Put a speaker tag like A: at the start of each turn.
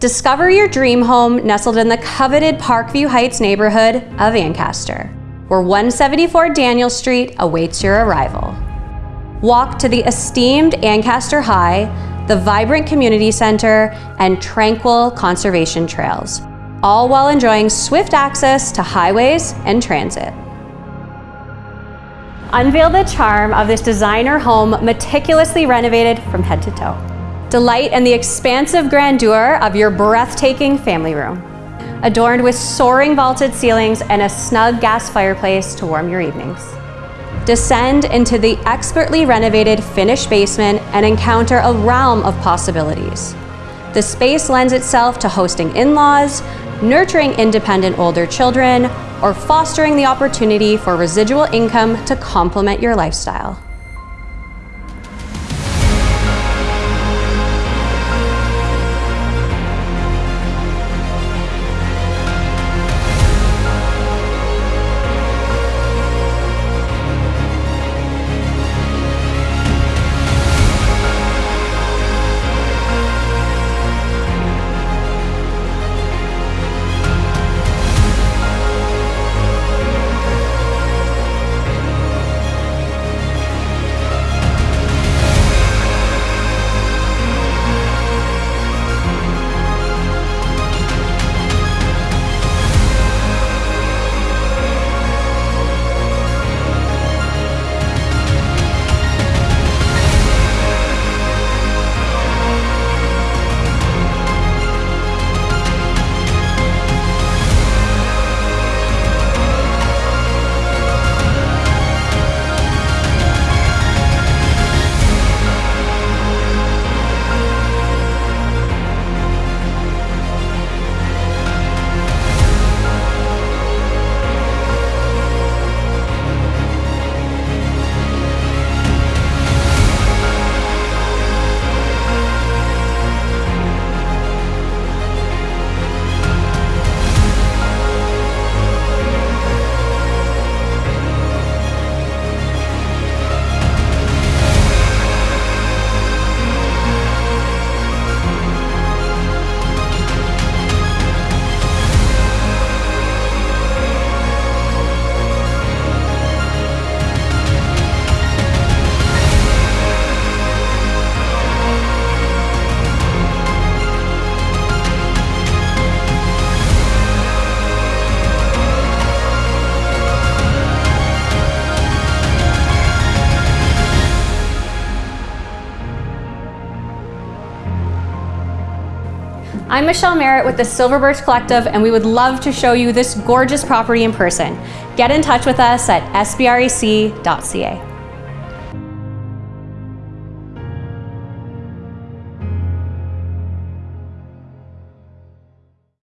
A: Discover your dream home nestled in the coveted Parkview Heights neighborhood of Ancaster, where 174 Daniel Street awaits your arrival. Walk to the esteemed Ancaster High, the vibrant community center, and tranquil conservation trails, all while enjoying swift access to highways and transit. Unveil the charm of this designer home meticulously renovated from head to toe. Delight in the expansive grandeur of your breathtaking family room, adorned with soaring vaulted ceilings and a snug gas fireplace to warm your evenings. Descend into the expertly renovated finished basement and encounter a realm of possibilities. The space lends itself to hosting in-laws, nurturing independent older children, or fostering the opportunity for residual income to complement your lifestyle. I'm Michelle Merritt with the Silver Birch Collective and we would love to show you this gorgeous property in person. Get in touch with us at sbrec.ca.